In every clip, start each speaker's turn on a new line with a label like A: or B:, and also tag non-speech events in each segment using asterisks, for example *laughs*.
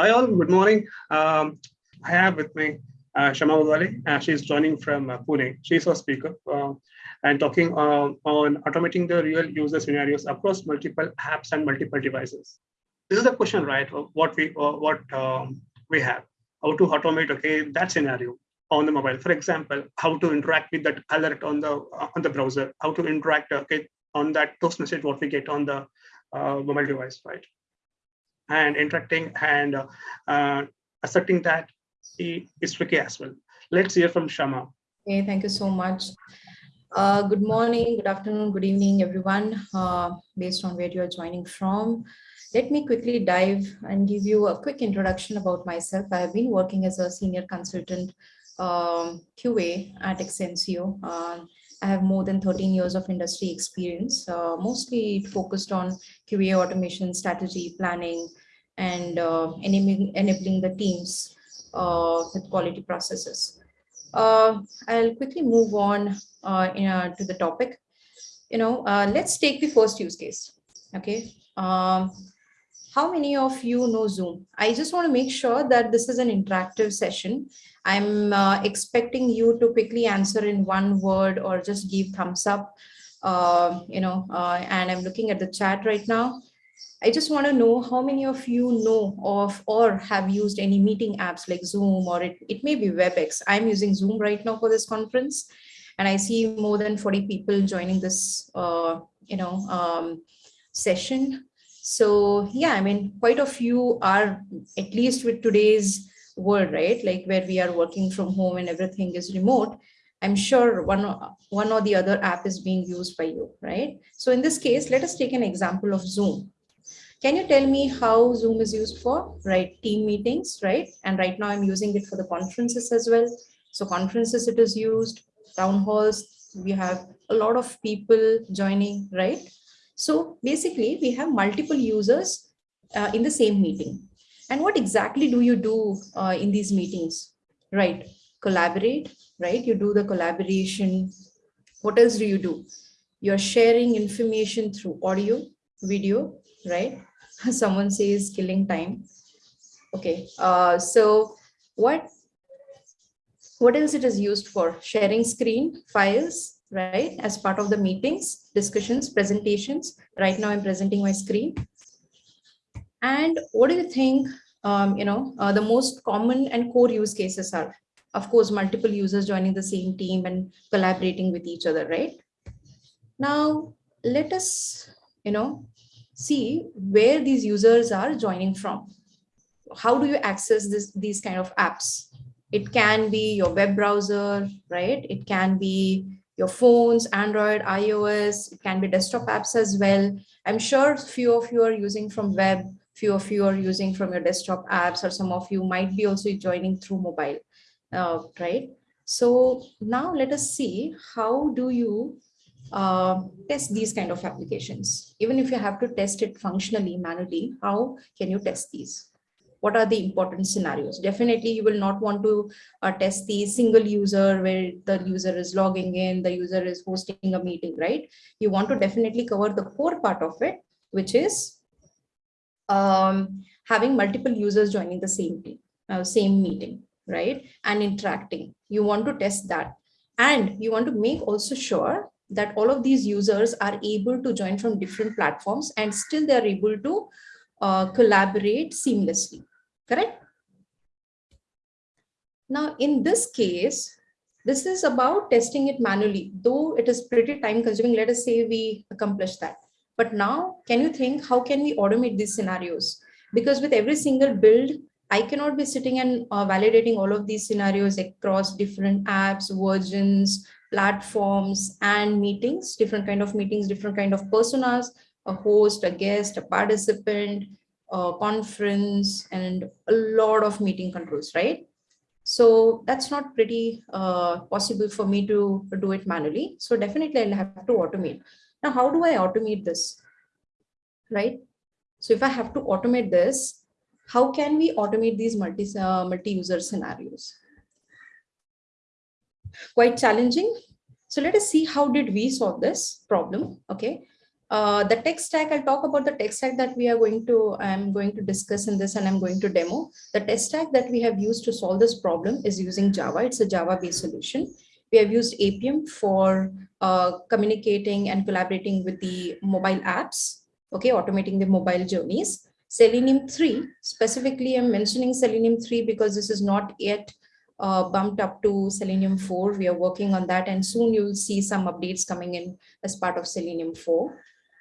A: Hi all, good morning. Um, I have with me uh, Shama Wadali. Uh, she's joining from uh, Pune. She's our speaker uh, and talking uh, on automating the real user scenarios across multiple apps and multiple devices. This is the question, right? What we uh, what um, we have, how to automate okay that scenario on the mobile. For example, how to interact with that alert on the on the browser, how to interact okay on that post message what we get on the mobile device, right? And interacting and uh, asserting that is tricky as well. Let's hear from Shama.
B: Okay, thank you so much. Uh, good morning, good afternoon, good evening, everyone, uh, based on where you're joining from. Let me quickly dive and give you a quick introduction about myself. I have been working as a senior consultant um, QA at Exensio. Uh, I have more than 13 years of industry experience, uh, mostly focused on QA automation, strategy, planning, and uh, enabling, enabling the teams uh, with quality processes. Uh, I'll quickly move on uh, in, uh, to the topic. You know, let's take the first use case. Okay. Um, how many of you know Zoom? I just want to make sure that this is an interactive session. I'm uh, expecting you to quickly answer in one word or just give thumbs up, uh, you know, uh, and I'm looking at the chat right now. I just want to know how many of you know of or have used any meeting apps like Zoom or it, it may be WebEx. I'm using Zoom right now for this conference and I see more than 40 people joining this, uh, you know, um, session. So yeah, I mean, quite a few are at least with today's world, right? Like where we are working from home and everything is remote. I'm sure one, one or the other app is being used by you, right? So in this case, let us take an example of Zoom. Can you tell me how Zoom is used for, right? Team meetings, right? And right now I'm using it for the conferences as well. So conferences it is used, town halls, we have a lot of people joining, right? So basically we have multiple users uh, in the same meeting. And what exactly do you do uh, in these meetings, right? Collaborate, right? You do the collaboration. What else do you do? You're sharing information through audio, video, right? *laughs* someone says killing time okay uh, so what what else it is used for sharing screen files right as part of the meetings discussions presentations right now i'm presenting my screen and what do you think um, you know uh, the most common and core use cases are of course multiple users joining the same team and collaborating with each other right now let us you know see where these users are joining from. How do you access this, these kind of apps? It can be your web browser, right? It can be your phones, Android, iOS, it can be desktop apps as well. I'm sure few of you are using from web, few of you are using from your desktop apps, or some of you might be also joining through mobile, uh, right? So now let us see how do you uh, test these kind of applications. Even if you have to test it functionally, manually, how can you test these? What are the important scenarios? Definitely, you will not want to uh, test the single user where the user is logging in, the user is hosting a meeting, right? You want to definitely cover the core part of it, which is um, having multiple users joining the same team, uh, same meeting, right? And interacting. You want to test that. And you want to make also sure that all of these users are able to join from different platforms and still they're able to uh, collaborate seamlessly, correct? Now, in this case, this is about testing it manually, though it is pretty time consuming. Let us say we accomplish that. But now, can you think, how can we automate these scenarios? Because with every single build, I cannot be sitting and uh, validating all of these scenarios across different apps, versions, platforms and meetings, different kind of meetings, different kind of personas, a host, a guest, a participant, a conference, and a lot of meeting controls, right? So that's not pretty uh, possible for me to do it manually. So definitely I'll have to automate. Now, how do I automate this, right? So if I have to automate this, how can we automate these multi, uh, multi-user scenarios? quite challenging. So let us see how did we solve this problem. Okay. Uh, the tech stack, I'll talk about the tech stack that we are going to, I'm going to discuss in this and I'm going to demo. The tech stack that we have used to solve this problem is using Java. It's a Java-based solution. We have used Appium for uh, communicating and collaborating with the mobile apps, okay, automating the mobile journeys. Selenium 3, specifically I'm mentioning Selenium 3 because this is not yet uh, bumped up to Selenium 4. We are working on that and soon you'll see some updates coming in as part of Selenium 4.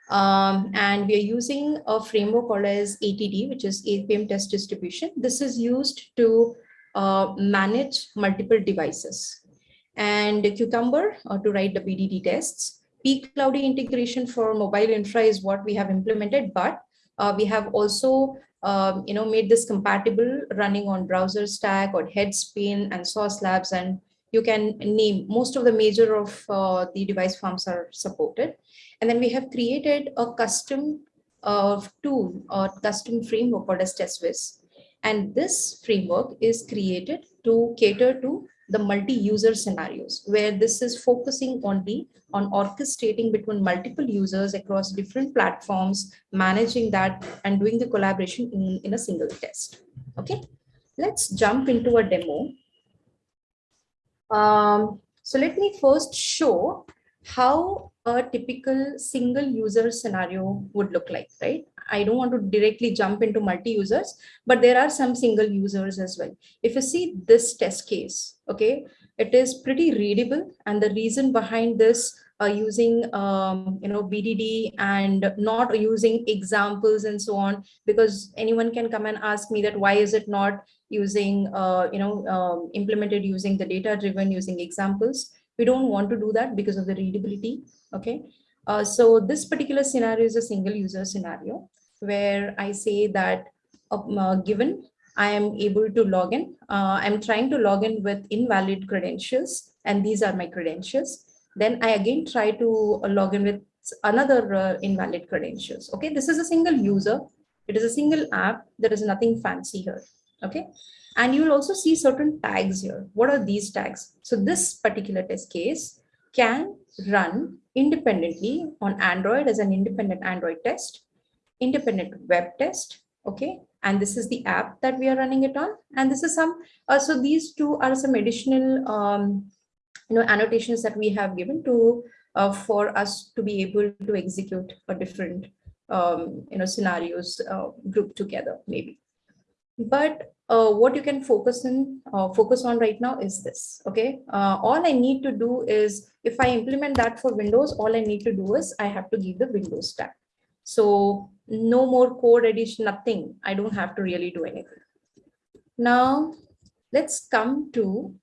B: Um, and we are using a framework called as ATD, which is Appium Test Distribution. This is used to uh, manage multiple devices. And Cucumber uh, to write the BDD tests. pCloudy integration for mobile infra is what we have implemented, but uh, we have also um, you know, made this compatible running on BrowserStack or Headspin and Sauce Labs and you can name most of the major of uh, the device farms are supported. And then we have created a custom uh, tool or custom framework called as teswiz. And this framework is created to cater to the multi-user scenarios where this is focusing only on orchestrating between multiple users across different platforms, managing that and doing the collaboration in, in a single test. Okay, let's jump into a demo um, so let me first show how a typical single user scenario would look like, right? I don't want to directly jump into multi-users, but there are some single users as well. If you see this test case, okay, it is pretty readable. And the reason behind this uh, using, um, you know, BDD and not using examples and so on, because anyone can come and ask me that why is it not using, uh, you know, um, implemented using the data driven using examples. We don't want to do that because of the readability. Okay. Uh, so this particular scenario is a single user scenario where I say that uh, given I am able to log in, uh, I'm trying to log in with invalid credentials and these are my credentials. Then I again try to uh, log in with another uh, invalid credentials. Okay, this is a single user. It is a single app. There is nothing fancy here okay and you will also see certain tags here what are these tags so this particular test case can run independently on android as an independent android test independent web test okay and this is the app that we are running it on and this is some uh, so these two are some additional um, you know annotations that we have given to uh, for us to be able to execute a different um, you know scenarios uh, grouped together maybe. But uh, what you can focus in uh, focus on right now is this okay? Uh, all i need to do is if i implement that for windows all i need to do is i have to give the windows tag so no more code addition nothing. I don't have to really do anything. Now let's come to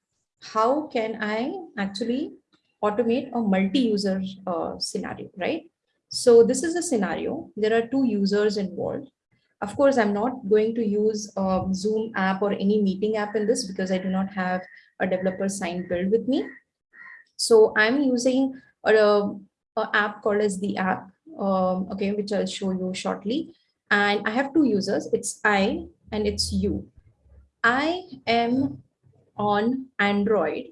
B: how can i actually automate a multi-user uh, scenario right so this is a scenario there are two users involved of course, I'm not going to use a Zoom app or any meeting app in this because I do not have a developer signed build with me. So I'm using a, a app called as the app, um, okay, which I'll show you shortly. And I have two users, it's I and it's you. I am on Android,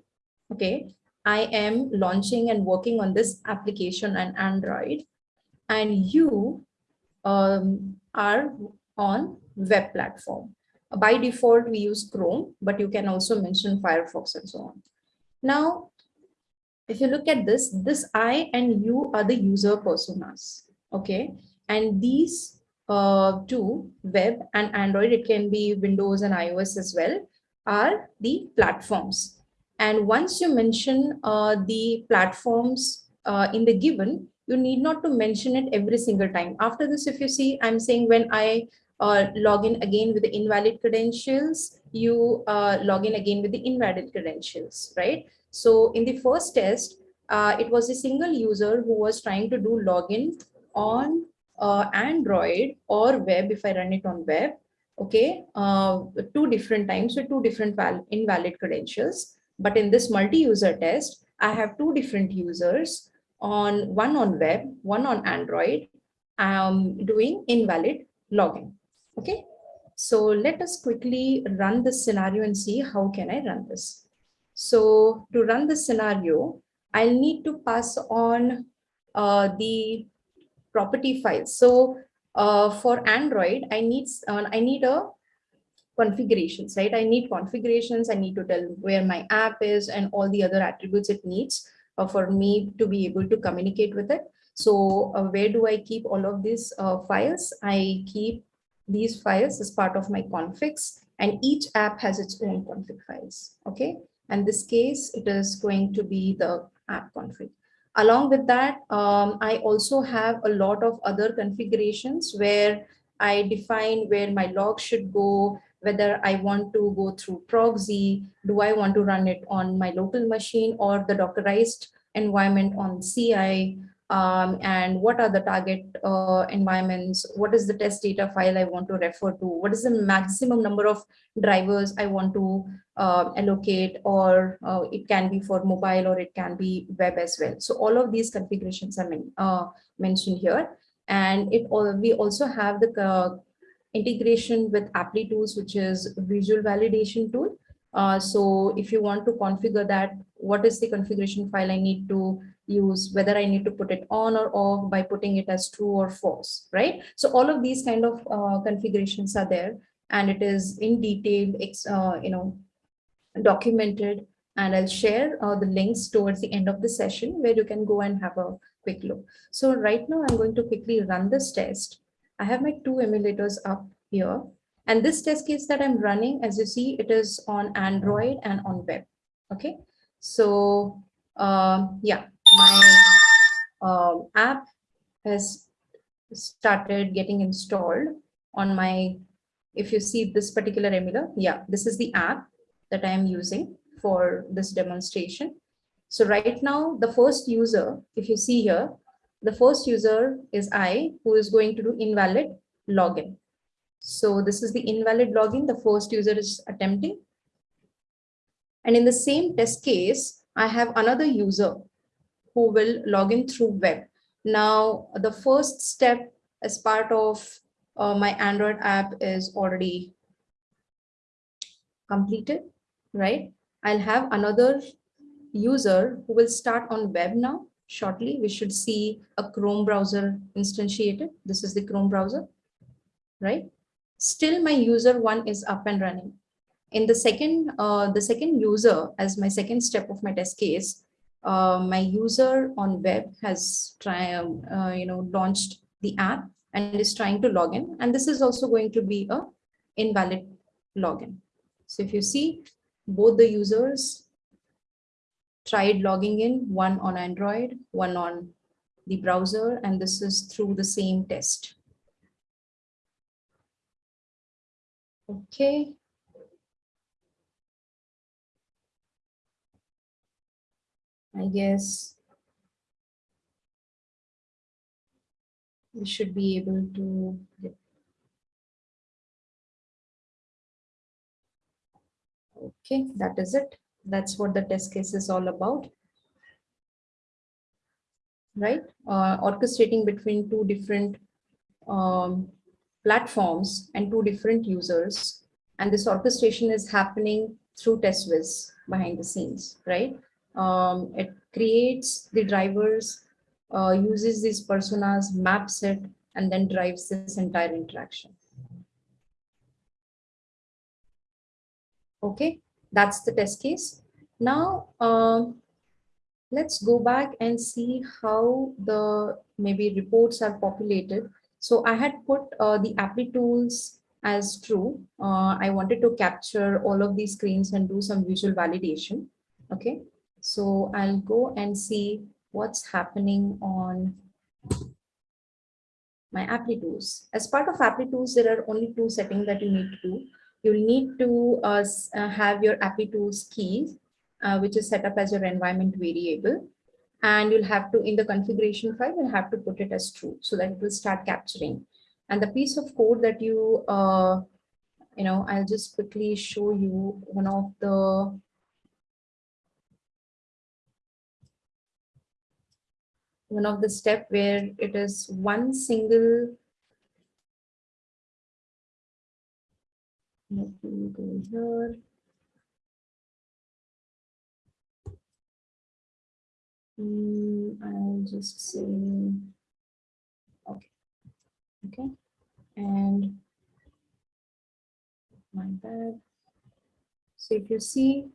B: okay. I am launching and working on this application on Android and you um, are on web platform. By default, we use Chrome, but you can also mention Firefox and so on. Now, if you look at this, this I and you are the user personas, okay? And these uh, two, web and Android, it can be Windows and iOS as well, are the platforms. And once you mention uh, the platforms uh, in the given, you need not to mention it every single time. After this, if you see, I'm saying when I uh, log in again with the invalid credentials, you uh, log in again with the invalid credentials, right? So in the first test, uh, it was a single user who was trying to do login on uh, Android or web if I run it on web, okay, uh, two different times with two different invalid credentials. But in this multi-user test, I have two different users on one on web, one on Android, um, doing invalid login. Okay, so let us quickly run this scenario and see how can I run this. So to run this scenario, I'll need to pass on uh, the property files. So uh, for Android, I need uh, I need a configurations, right? I need configurations. I need to tell where my app is and all the other attributes it needs uh, for me to be able to communicate with it. So uh, where do I keep all of these uh, files? I keep these files as part of my configs and each app has its own config files. Okay. And this case, it is going to be the app config. Along with that, um, I also have a lot of other configurations where I define where my log should go, whether I want to go through proxy, do I want to run it on my local machine or the Dockerized environment on CI, um, and what are the target uh, environments, what is the test data file I want to refer to, what is the maximum number of drivers I want to uh, allocate, or uh, it can be for mobile or it can be web as well. So all of these configurations are men uh, mentioned here. And it all, we also have the uh, integration with Applitools, which is visual validation tool. Uh, so if you want to configure that, what is the configuration file I need to use, whether I need to put it on or off by putting it as true or false, right? So all of these kind of uh, configurations are there and it is in detail, uh, you know, documented and I'll share uh, the links towards the end of the session where you can go and have a quick look. So right now I'm going to quickly run this test. I have my two emulators up here and this test case that I'm running, as you see, it is on Android and on web. Okay, so uh, yeah, my uh, app has started getting installed on my, if you see this particular emulator, yeah, this is the app that I am using for this demonstration. So right now, the first user, if you see here, the first user is I, who is going to do invalid login. So this is the invalid login the first user is attempting. And in the same test case, I have another user who will log in through web. Now, the first step as part of uh, my Android app is already completed, right? I'll have another user who will start on web now. Shortly, we should see a Chrome browser instantiated. This is the Chrome browser, right? Still, my user one is up and running. In the second, uh, the second user, as my second step of my test case, uh, my user on web has try, uh, you know, launched the app and is trying to log in. And this is also going to be a invalid login. So if you see both the users tried logging in, one on Android, one on the browser, and this is through the same test. Okay, I guess we should be able to get Okay, that is it. That's what the test case is all about. Right? Uh, orchestrating between two different um, platforms and two different users. And this orchestration is happening through teswiz behind the scenes, right? Um, it creates the drivers, uh, uses these personas, maps it, and then drives this entire interaction. Okay, that's the test case. Now, um, let's go back and see how the maybe reports are populated. So I had put uh, the Applitools as true. Uh, I wanted to capture all of these screens and do some visual validation. Okay, so I'll go and see what's happening on my Applitools. As part of Applitools, there are only two settings that you need to do. You'll need to uh, uh, have your Applitools key, uh, which is set up as your environment variable. And you'll have to, in the configuration file, you'll have to put it as true so that it will start capturing. And the piece of code that you, uh, you know, I'll just quickly show you one of the one of the step where it is one single let me go here mm, I'll just say Okay, okay and my bad. So if you see,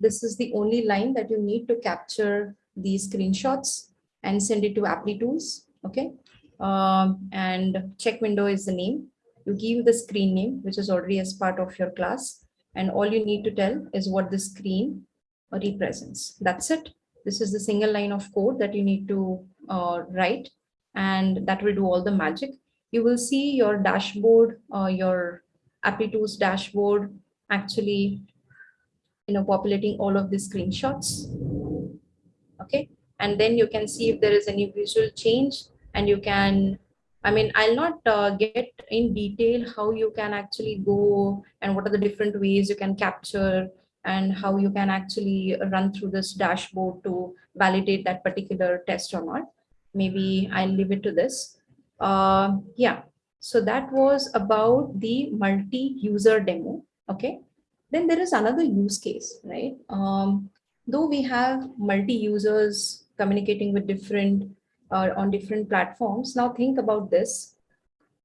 B: this is the only line that you need to capture these screenshots and send it to Applitools. Okay, um, and check window is the name. You give the screen name, which is already as part of your class. And all you need to tell is what the screen represents. That's it. This is the single line of code that you need to uh, write and that will do all the magic. You will see your dashboard, uh, your Applitools dashboard actually you know, populating all of the screenshots. Okay, and then you can see if there is any visual change and you can I mean, I'll not uh, get in detail how you can actually go and what are the different ways you can capture and how you can actually run through this dashboard to validate that particular test or not. Maybe I'll leave it to this. Uh, yeah, so that was about the multi-user demo. Okay, then there is another use case, right? Um, though we have multi-users communicating with different uh, on different platforms. Now think about this.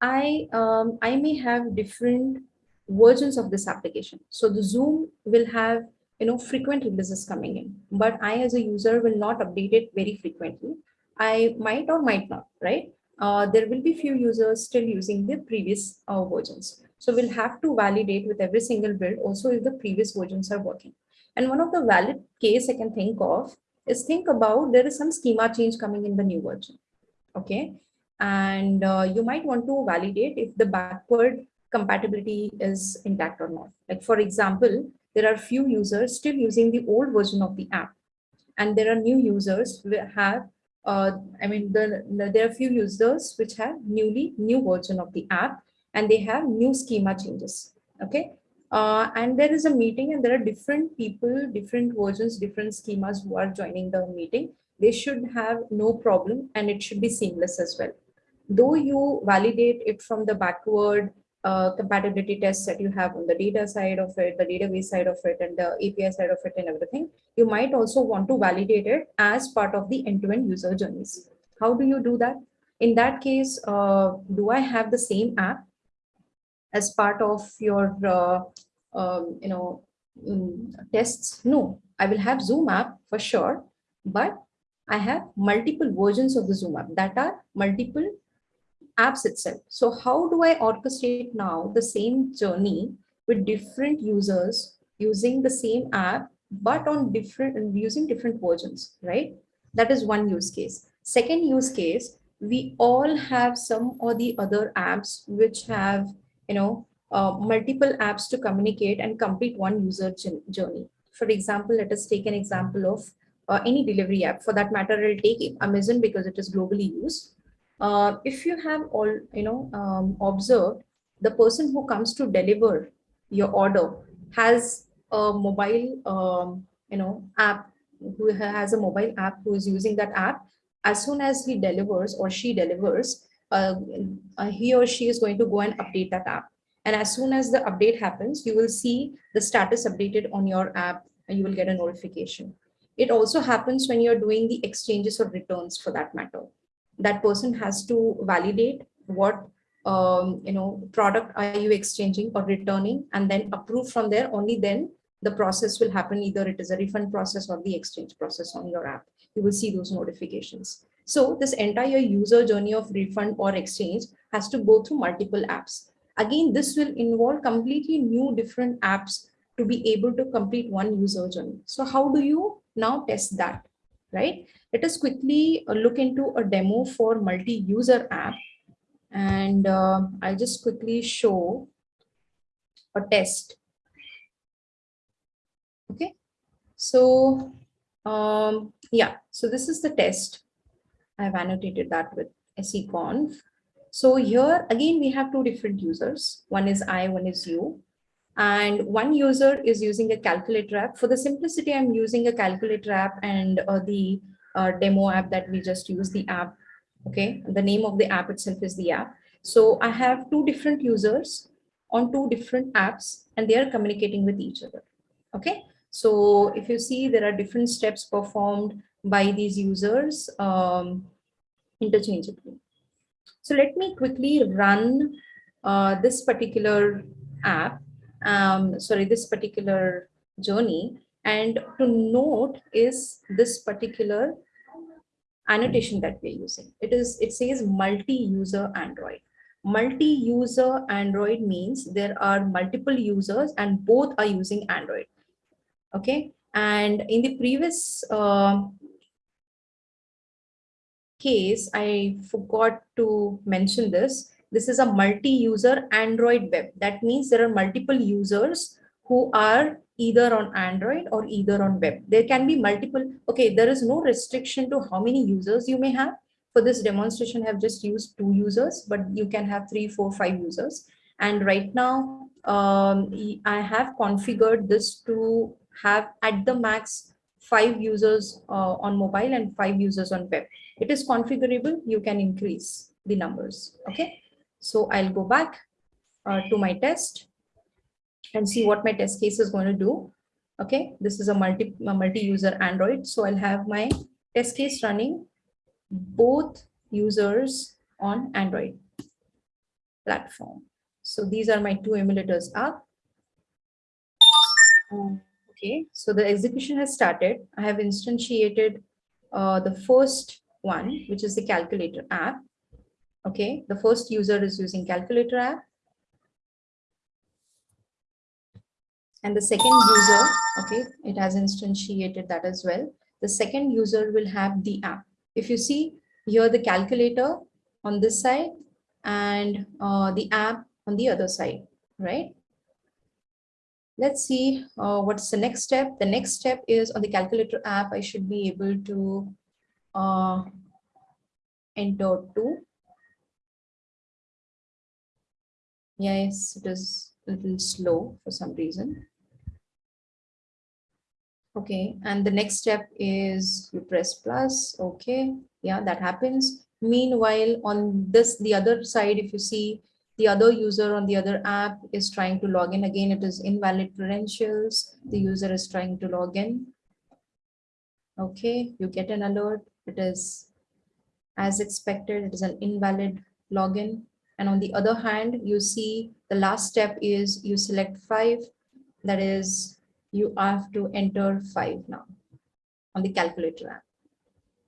B: I, um, I may have different versions of this application. So the Zoom will have you know frequent releases coming in, but I as a user will not update it very frequently. I might or might not, right? Uh, there will be few users still using the previous uh, versions. So we'll have to validate with every single build also if the previous versions are working. And one of the valid case I can think of is think about there is some schema change coming in the new version. Okay. And uh, you might want to validate if the backward compatibility is intact or not. Like for example, there are few users still using the old version of the app. And there are new users who have, uh, I mean, the, the, there are few users which have newly new version of the app and they have new schema changes. Okay. Uh, and there is a meeting and there are different people, different versions, different schemas who are joining the meeting. They should have no problem and it should be seamless as well. Though you validate it from the backward uh, compatibility tests that you have on the data side of it, the database side of it, and the API side of it and everything, you might also want to validate it as part of the end-to-end -end user journeys. How do you do that? In that case, uh, do I have the same app as part of your uh, um, you know, um, tests? No, I will have Zoom app for sure, but I have multiple versions of the Zoom app that are multiple apps itself. So how do I orchestrate now the same journey with different users using the same app, but on different using different versions, right? That is one use case. Second use case, we all have some or the other apps which have, you know, uh, multiple apps to communicate and complete one user journey. For example, let us take an example of uh, any delivery app. For that matter, I'll take Amazon because it is globally used. Uh, if you have all, you know, um, observed, the person who comes to deliver your order has a mobile, um, you know, app who has a mobile app who is using that app. As soon as he delivers or she delivers, uh, uh, he or she is going to go and update that app. And as soon as the update happens, you will see the status updated on your app and you will get a notification. It also happens when you're doing the exchanges or returns for that matter. That person has to validate what um, you know product are you exchanging or returning and then approve from there only then the process will happen either it is a refund process or the exchange process on your app you will see those notifications so this entire user journey of refund or exchange has to go through multiple apps Again, this will involve completely new different apps to be able to complete one user journey. So how do you now test that, right? Let us quickly uh, look into a demo for multi-user app. And uh, I'll just quickly show a test. Okay, so um, yeah, so this is the test. I've annotated that with seconf. So here again, we have two different users. One is I, one is you. And one user is using a calculator app. For the simplicity, I'm using a calculator app and uh, the uh, demo app that we just use the app. Okay, the name of the app itself is the app. So I have two different users on two different apps and they are communicating with each other. Okay, so if you see there are different steps performed by these users um, interchangeably. So let me quickly run uh, this particular app, um, sorry, this particular journey. And to note is this particular annotation that we're using. It is, it says multi-user Android. Multi-user Android means there are multiple users and both are using Android. Okay. And in the previous uh, case, I forgot to mention this. This is a multi-user Android web. That means there are multiple users who are either on Android or either on web. There can be multiple, okay, there is no restriction to how many users you may have. For this demonstration, I have just used two users, but you can have three, four, five users. And right now, um, I have configured this to have at the max five users uh, on mobile and five users on web. It is configurable, you can increase the numbers, okay? So I'll go back uh, to my test and see what my test case is going to do. Okay, this is a multi multi-user Android. So I'll have my test case running both users on Android platform. So these are my two emulators up. Um, okay, so the execution has started. I have instantiated uh, the first one, which is the calculator app. Okay, the first user is using calculator app. and the second user, okay, it has instantiated that as well. The second user will have the app. If you see here the calculator on this side and uh, the app on the other side, right? Let's see uh, what's the next step. The next step is on the calculator app, I should be able to uh, enter two. Yes, it is a little slow for some reason. Okay, and the next step is you press plus. Okay, yeah, that happens. Meanwhile, on this, the other side, if you see the other user on the other app is trying to log in again, it is invalid credentials. The user is trying to log in. Okay, you get an alert. It is as expected, it is an invalid login. And on the other hand, you see the last step is you select five, that is you have to enter five now on the calculator app.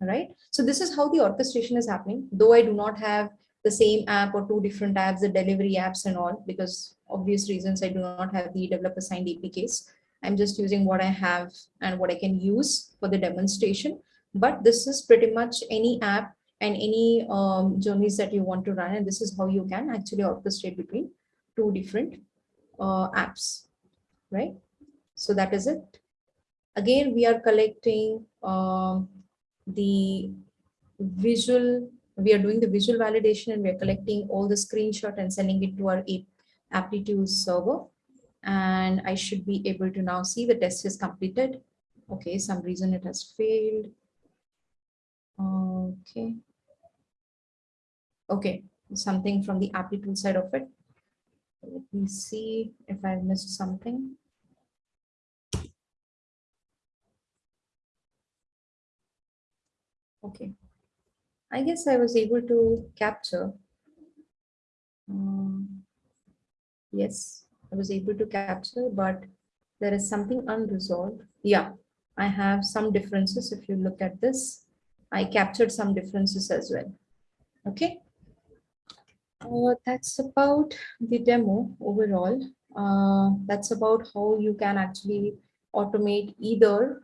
B: All right. So this is how the orchestration is happening. Though I do not have the same app or two different apps, the delivery apps and all, because obvious reasons I do not have the developer signed APKs. I'm just using what I have and what I can use for the demonstration. But this is pretty much any app and any um, journeys that you want to run. And this is how you can actually orchestrate between two different uh, apps, right? So that is it. Again, we are collecting um, the visual, we are doing the visual validation and we are collecting all the screenshot and sending it to our Applitools server. And I should be able to now see the test is completed. Okay, some reason it has failed. Okay. Okay, something from the Applitool side of it. Let me see if I missed something. Okay. I guess I was able to capture. Um, yes, I was able to capture, but there is something unresolved. Yeah, I have some differences. If you look at this, I captured some differences as well. Okay. Uh, that's about the demo overall. Uh, that's about how you can actually automate either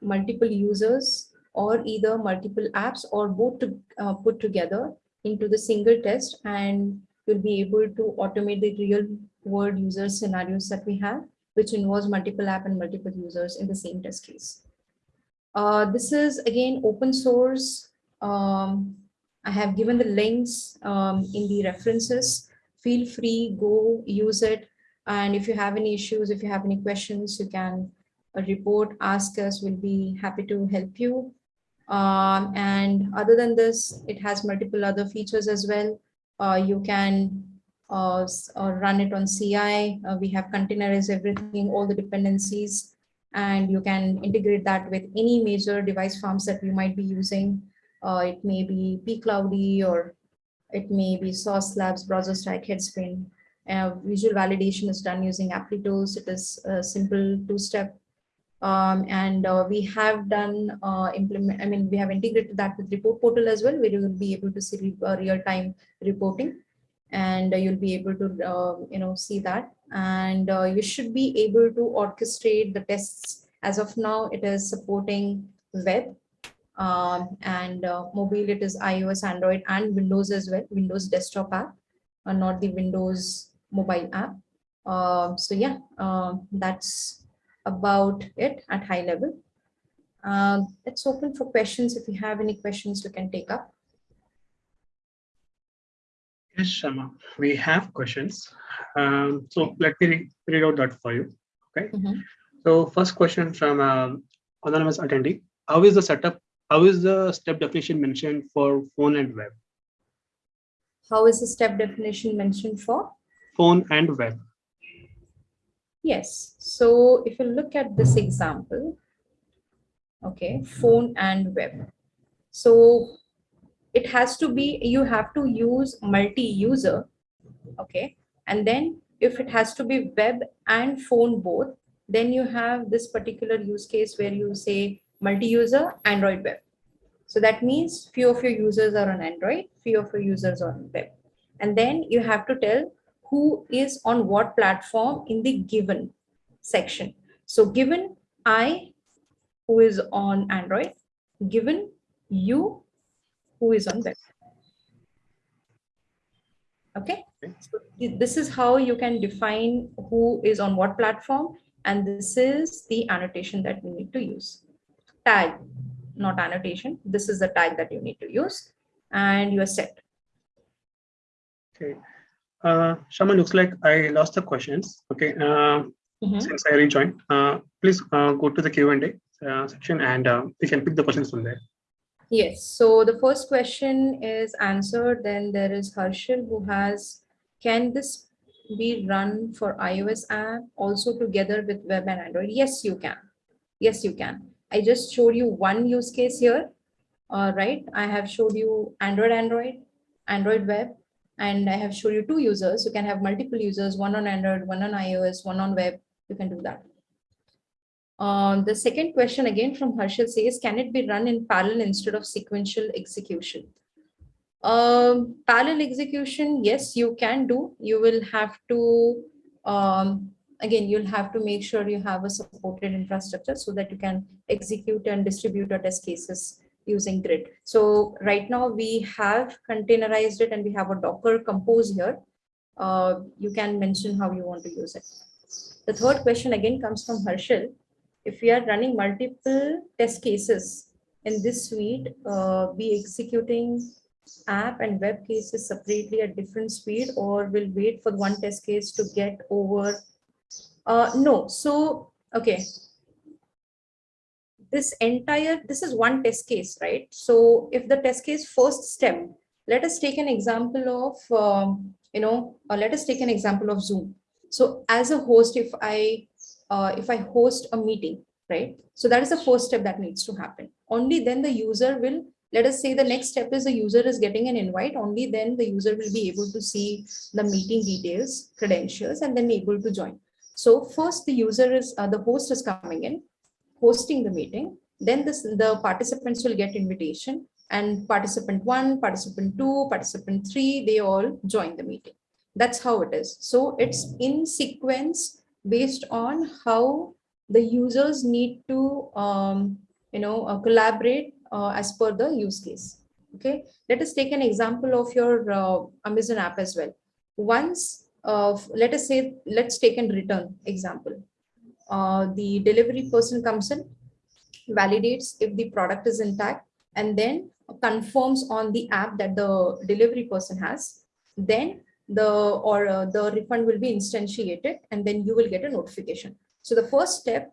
B: multiple users or either multiple apps or both to uh, put together into the single test and you'll be able to automate the real world user scenarios that we have, which involves multiple app and multiple users in the same test case. Uh, this is again open source. Um, I have given the links um, in the references. Feel free, go use it. And if you have any issues, if you have any questions, you can uh, report, ask us. We'll be happy to help you. Um, and other than this, it has multiple other features as well. Uh, you can uh, uh, run it on CI. Uh, we have containerized everything, all the dependencies, and you can integrate that with any major device farms that you might be using. Uh, it may be pCloudy or It may be Sauce Labs, BrowserStack, Headspin. Uh, visual validation is done using Applitools. It is a simple two-step. Um, and uh, we have done uh, implement, I mean, we have integrated that with ReportPortal as well, where you will be able to see uh, real-time reporting and you'll be able to, uh, you know, see that. And uh, you should be able to orchestrate the tests. As of now, it is supporting web um, and uh, mobile it is iOS, Android and Windows as well, Windows desktop app, uh, not the Windows mobile app. Uh, so yeah, uh, that's about it at high level. Uh, let's open for questions. If you have any questions, you can take up.
A: Yes, Shama, we have questions. Um, so let me re read out that for you. Okay. Mm -hmm. So first question from um, anonymous attendee. How is the setup how is the step definition mentioned for phone and web?
B: How is the step definition mentioned for?
A: Phone and web.
B: Yes. So if you look at this example, okay, phone and web. So it has to be, you have to use multi-user, okay? And then if it has to be web and phone both, then you have this particular use case where you say multi-user Android web. So that means few of your users are on Android, few of your users are on web. And then you have to tell who is on what platform in the given section. So given I, who is on Android, given you, who is on web. Okay, so this is how you can define who is on what platform. And this is the annotation that we need to use tag, not annotation. This is the tag that you need to use and you are set.
A: Okay. Uh, Shaman, looks like I lost the questions. Okay. Uh, mm -hmm. Since I rejoined, uh, please uh, go to the Q&A uh, section and uh, we can pick the questions from there.
B: Yes. So the first question is answered. Then there is Harshal who has, can this be run for iOS app also together with web and Android? Yes, you can. Yes, you can. I just showed you one use case here, uh, right? I have showed you Android, Android, Android web, and I have showed you two users. You can have multiple users, one on Android, one on iOS, one on web. You can do that. Uh, the second question again from Harshal says, can it be run in parallel instead of sequential execution? Um, parallel execution, yes, you can do. You will have to um, again, you'll have to make sure you have a supported infrastructure so that you can execute and distribute your test cases using grid. So right now we have containerized it and we have a Docker compose here. Uh, you can mention how you want to use it. The third question again comes from Harshal. If we are running multiple test cases in this suite, uh, be executing app and web cases separately at different speed or will wait for one test case to get over uh, no, so, okay. This entire, this is one test case, right? So if the test case first step, let us take an example of, um, you know, uh, let us take an example of Zoom. So as a host, if I, uh, if I host a meeting, right? So that is the first step that needs to happen. Only then the user will let us say the next step is the user is getting an invite only then the user will be able to see the meeting details credentials and then able to join so first the user is, uh, the host is coming in, hosting the meeting. Then this, the participants will get invitation and participant one, participant two, participant three, they all join the meeting. That's how it is. So it's in sequence based on how the users need to, um, you know, uh, collaborate uh, as per the use case. Okay, let us take an example of your uh, Amazon app as well. Once of let us say let's take a return example uh, the delivery person comes in validates if the product is intact and then confirms on the app that the delivery person has then the or uh, the refund will be instantiated and then you will get a notification so the first step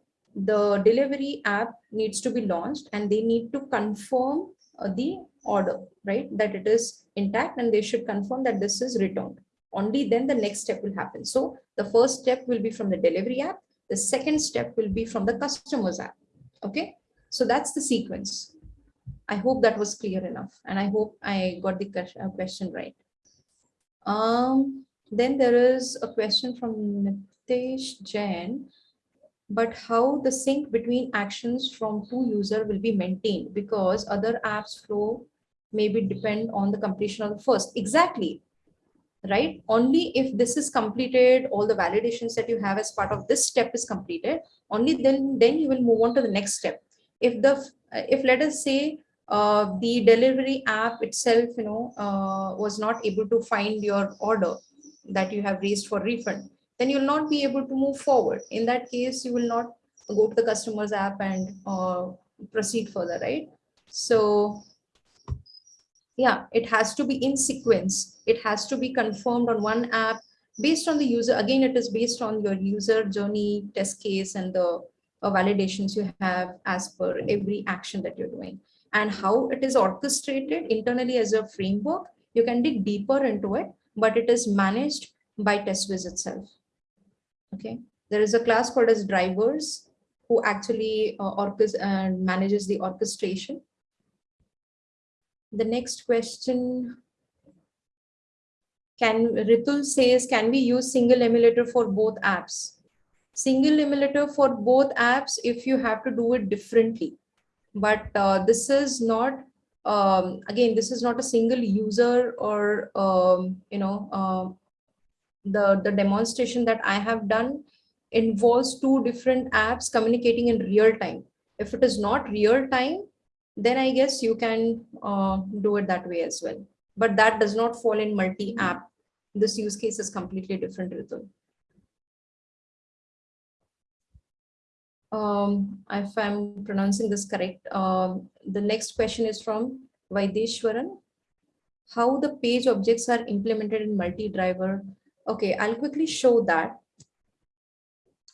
B: the delivery app needs to be launched and they need to confirm uh, the order right that it is intact and they should confirm that this is returned only then the next step will happen. So the first step will be from the delivery app. The second step will be from the customer's app. Okay, so that's the sequence. I hope that was clear enough. And I hope I got the uh, question right. Um, then there is a question from Nitesh Jain. But how the sync between actions from two user will be maintained because other apps flow maybe depend on the completion of the first. Exactly. Right. Only if this is completed, all the validations that you have as part of this step is completed, only then, then you will move on to the next step. If the if let us say uh, the delivery app itself, you know, uh, was not able to find your order that you have raised for refund, then you'll not be able to move forward. In that case, you will not go to the customer's app and uh, proceed further, right? So yeah, it has to be in sequence. It has to be confirmed on one app based on the user. Again, it is based on your user journey test case and the uh, validations you have as per every action that you're doing and how it is orchestrated internally as a framework. You can dig deeper into it, but it is managed by teswiz itself. Okay, there is a class called as drivers who actually uh, uh, manages the orchestration. The next question can Ritul says, can we use single emulator for both apps? Single emulator for both apps if you have to do it differently. But uh, this is not, um, again, this is not a single user or, um, you know, uh, the, the demonstration that I have done involves two different apps communicating in real time. If it is not real time, then I guess you can uh, do it that way as well. But that does not fall in multi-app. This use case is completely different, Ritul. Um, if I'm pronouncing this correct, um, the next question is from Vaideshwaran. How the page objects are implemented in multi-driver Okay, I'll quickly show that.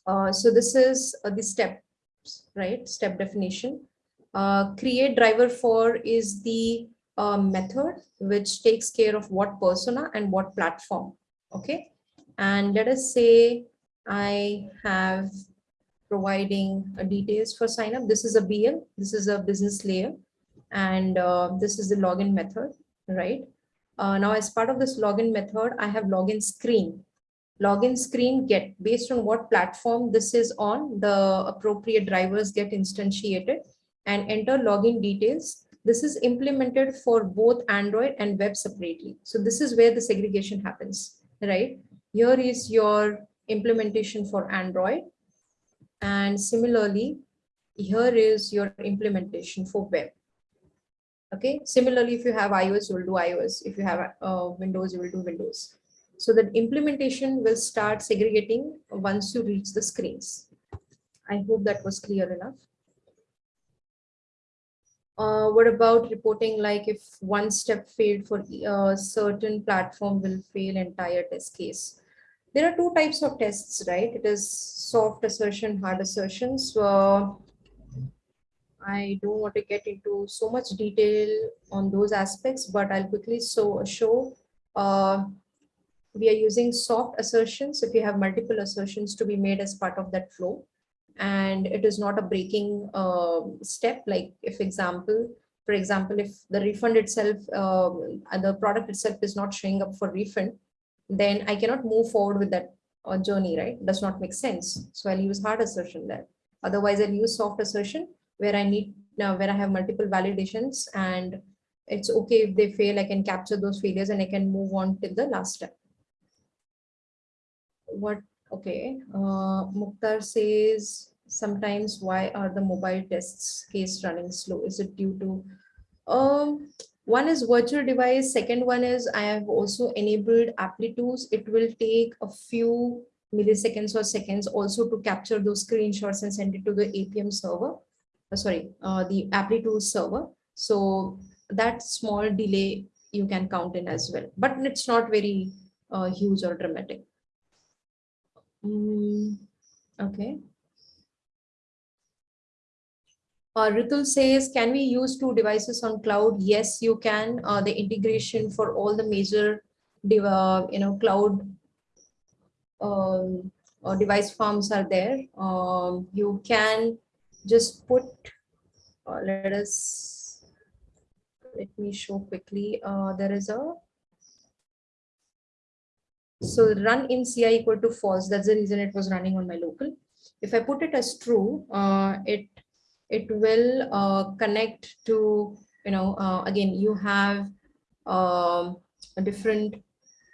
B: Uh, so this is uh, the steps, right? Step definition. Uh, create driver for is the uh, method which takes care of what persona and what platform. Okay. And let us say I have providing details for sign up. This is a BL. This is a business layer. And uh, this is the login method, right? Uh, now, as part of this login method, I have login screen. Login screen get based on what platform this is on, the appropriate drivers get instantiated and enter login details. This is implemented for both Android and web separately. So this is where the segregation happens, right? Here is your implementation for Android. And similarly, here is your implementation for web. Okay, similarly, if you have iOS, you will do iOS. If you have uh, Windows, you will do Windows. So the implementation will start segregating once you reach the screens. I hope that was clear enough. Uh, what about reporting like if one step failed for a uh, certain platform will fail entire test case? There are two types of tests, right? It is soft assertion, hard assertion. So I don't want to get into so much detail on those aspects, but I'll quickly so, show uh, we are using soft assertions if you have multiple assertions to be made as part of that flow. And it is not a breaking uh, step, like if example, for example, if the refund itself, uh, the product itself is not showing up for refund, then I cannot move forward with that uh, journey, right? Does not make sense. So I'll use hard assertion there. Otherwise, I'll use soft assertion where I need now where I have multiple validations and it's okay if they fail, I can capture those failures and I can move on to the last step. What, okay, uh, Mukhtar says, sometimes why are the mobile tests case running slow? Is it due to, um, one is virtual device, second one is I have also enabled Applitools. It will take a few milliseconds or seconds also to capture those screenshots and send it to the APM server. Uh, sorry, uh, the Applitools server. So that small delay you can count in as well, but it's not very uh, huge or dramatic. Mm, okay. Uh, Ritul says, can we use two devices on cloud? Yes, you can. Uh, the integration for all the major, uh, you know, cloud um, uh, device farms are there. Um, you can just put, uh, let us, let me show quickly. Uh, there is a So run in CI equal to false. That's the reason it was running on my local. If I put it as true, it it will uh, connect to, you know, uh, again, you have um, a different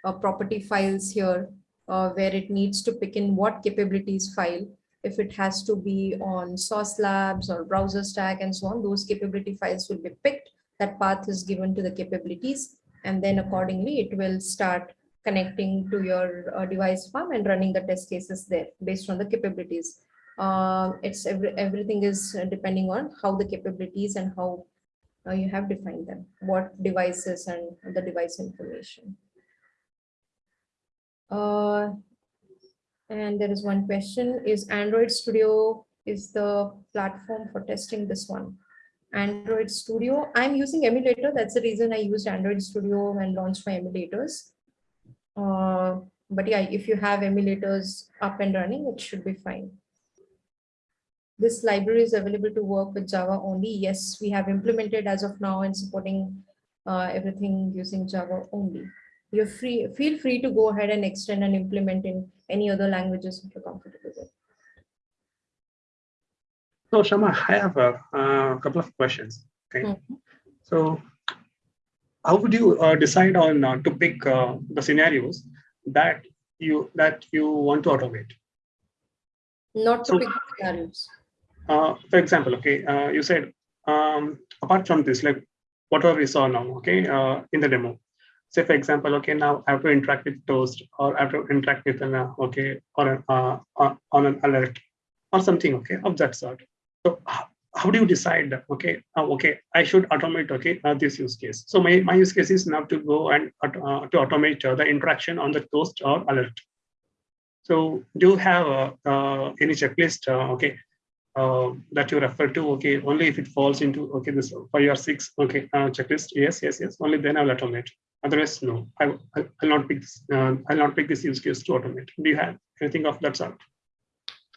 B: uh, property files here uh, where it needs to pick in what capabilities file. If it has to be on Sauce Labs or BrowserStack and so on, those capability files will be picked. That path is given to the capabilities. And then accordingly, it will start connecting to your uh, device farm and running the test cases there based on the capabilities. Uh, it's every, everything is depending on how the capabilities and how uh, you have defined them, what devices and the device information. Uh, and there is one question, is Android Studio is the platform for testing this one? Android Studio, I'm using emulator. That's the reason I used Android Studio and launched my emulators. Uh, but yeah, if you have emulators up and running, it should be fine. This library is available to work with Java only. Yes, we have implemented as of now and supporting uh, everything using Java only. You're free, feel free to go ahead and extend and implement in any other languages if you're comfortable with.
A: So Shama, I have a, a couple of questions. Okay. Mm -hmm. So how would you uh, decide on uh, to pick uh, the scenarios that you that you want to automate?
B: Not to so, pick scenarios.
A: Uh, for example, okay, uh, you said um, apart from this, like whatever we saw now, okay, uh, in the demo. Say for example, okay, now I have to interact with Toast or I have to interact with an okay or an, on an alert or something, okay, of that sort. So how do you decide okay uh, okay i should automate okay uh, this use case so my, my use case is now to go and uh, to automate uh, the interaction on the toast or alert so do you have uh, any checklist uh, that you refer to okay only if it falls into okay this five or six okay checklist. Yes yes yes. Only then i'll automate. Otherwise no. I i'll not pick this i'll not pick this use case to automate. Do you have anything of that sort?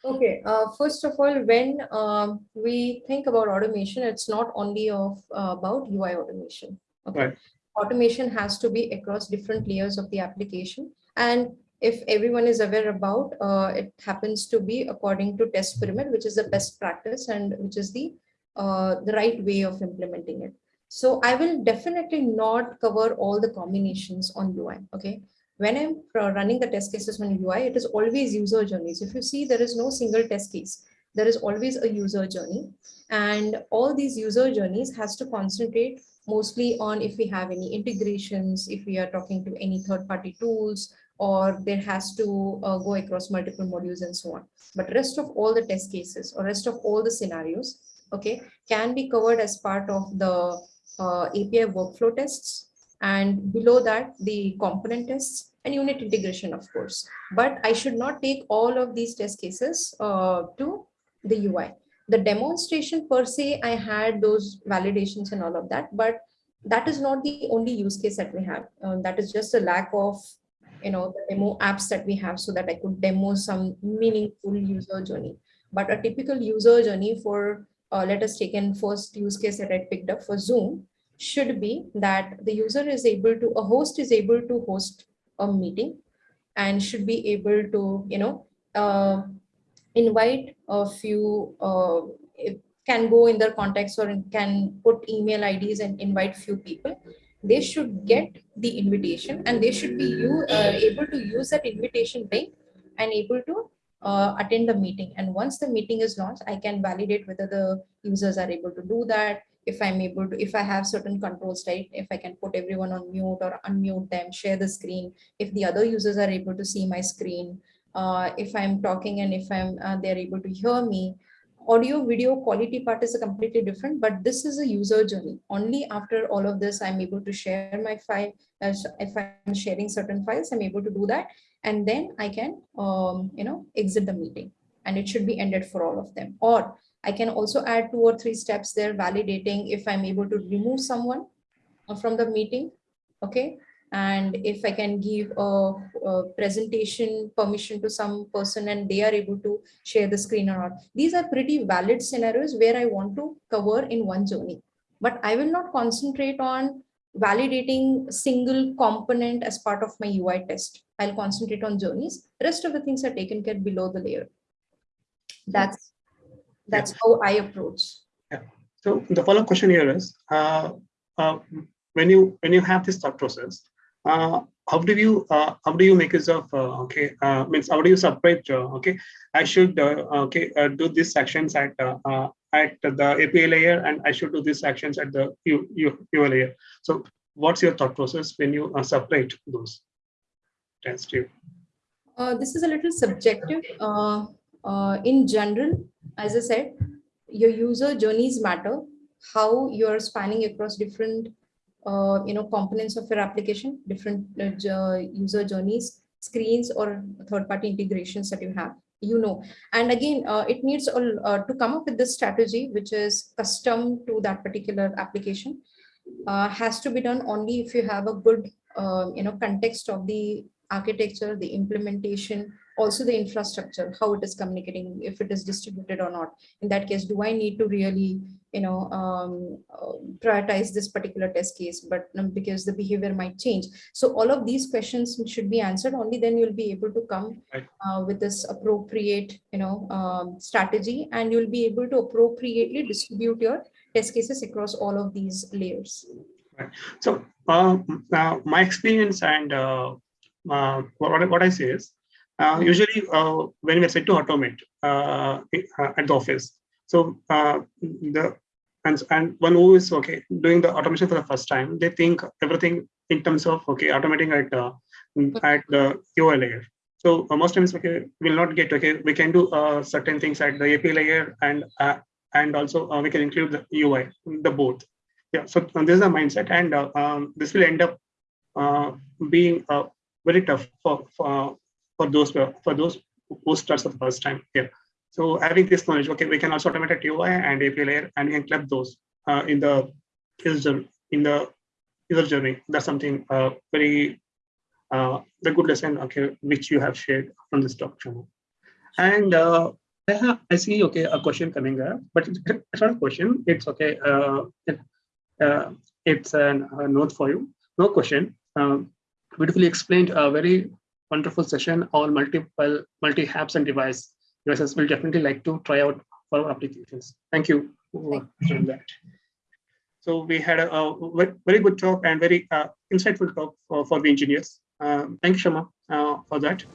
B: Okay, uh, first of all, when um, we think about automation, it's not only of uh, about UI automation. Okay, right. automation has to be across different layers of the application, and if everyone is aware about, uh, it happens to be according to test pyramid, which is the best practice and which is the uh, the right way of implementing it. So I will definitely not cover all the combinations on UI. Okay, when I'm running the test cases on UI, it is always user journeys. If you see, there is no single test case. There is always a user journey. And all these user journeys has to concentrate mostly on if we have any integrations, if we are talking to any third-party tools, or there has to uh, go across multiple modules and so on. But rest of all the test cases or rest of all the scenarios, okay, can be covered as part of the uh, API workflow tests. And below that the component tests and unit integration of course. But i should not take all of these test cases uh, to the ui the demonstration per se i had those validations and all of that but that is not the only use case that we have. Uh, that is just a lack of you know the demo apps that we have so that i could demo some meaningful user journey but a typical user journey for uh, let us take in first use case that i picked up for zoom should be that the user is able to, a host is able to host a meeting and should be able to, you know, uh, invite a few, uh, can go in their contacts or can put email IDs and invite few people. They should get the invitation and they should be you, uh, able to use that invitation link and able to uh, attend the meeting. And once the meeting is launched, I can validate whether the users are able to do that, if I'm able to, if I have certain controls, right? If I can put everyone on mute or unmute them, share the screen, if the other users are able to see my screen, uh, if I'm talking and if I'm uh, they're able to hear me, audio video quality part is a completely different, but this is a user journey. Only after all of this, I'm able to share my file. As if I'm sharing certain files, I'm able to do that. And then I can, um, you know, exit the meeting and it should be ended for all of them. Or I can also add two or three steps there validating if I'm able to remove someone from the meeting. Okay. And if I can give a, a, presentation permission to some person and they are able to share the screen or not. These are pretty valid scenarios where I want to cover in one journey. But I will not concentrate on validating single component as part of my UI test. I'll concentrate on journeys. Rest of the things are taken care below the layer. That's that's yeah. how I approach.
A: Yeah. So the follow-up question here is, uh, uh, when you when you have this thought process, how do you uh, how do you make use of uh, okay uh, means how do you separate uh, okay I should uh, okay uh, do these actions at uh, uh, at the API layer and I should do these actions at the U, U, UI layer. So what's your thought process when you uh, separate those? Thanks you.
B: Uh, this is a little subjective. Uh, uh, in general, as I said, your user journeys matter. How you're spanning across different, uh, you know, components of your application, different uh, user journeys, screens, or third-party integrations that you have you know. And again uh, it needs uh, to come up with this strategy which is custom to that particular application uh, has to be done only if you have a good uh, you know context of the architecture the implementation also the infrastructure how it is communicating if it is distributed or not. In that case do i need to really you know um, uh, prioritize this particular test case? But um, because the behavior might change. So all of these questions should be answered. Only then you'll be able to come uh, with this appropriate you know um, strategy. And you'll be able to appropriately distribute your test cases across all of these layers.
A: Right. So uh, my experience and uh, uh, what, what i say is uh, usually, uh, when we are set to automate uh, at the office, so the and and one who is okay doing the automation for the first time, they think everything in terms of okay automating at at the UI layer. So uh, most times, okay, we'll not get okay. We can do uh, certain things at the API layer, and uh, and also we can include the UI, the both. Yeah. So this is a mindset, and um, this will end up being very tough for, for for those for those who starts for the first time here. So having this knowledge, okay, we can also automate a UI and API layer, and we can club those uh, in the user in the user journey. That's something uh, very uh, the good lesson, okay, which you have shared from this talk channel. And uh, I, have, I see, okay, a question coming up, but it's not a question. It's okay. Uh, it, uh, it's an, a note for you. No question. Um, beautifully explained. A very wonderful session on multiple multi apps and device devices will definitely like to try out for our applications. Thank you for doing that. So we had a, a, very good talk and very uh, insightful talk for, for the engineers. Um, thank you, Shama, uh, for that.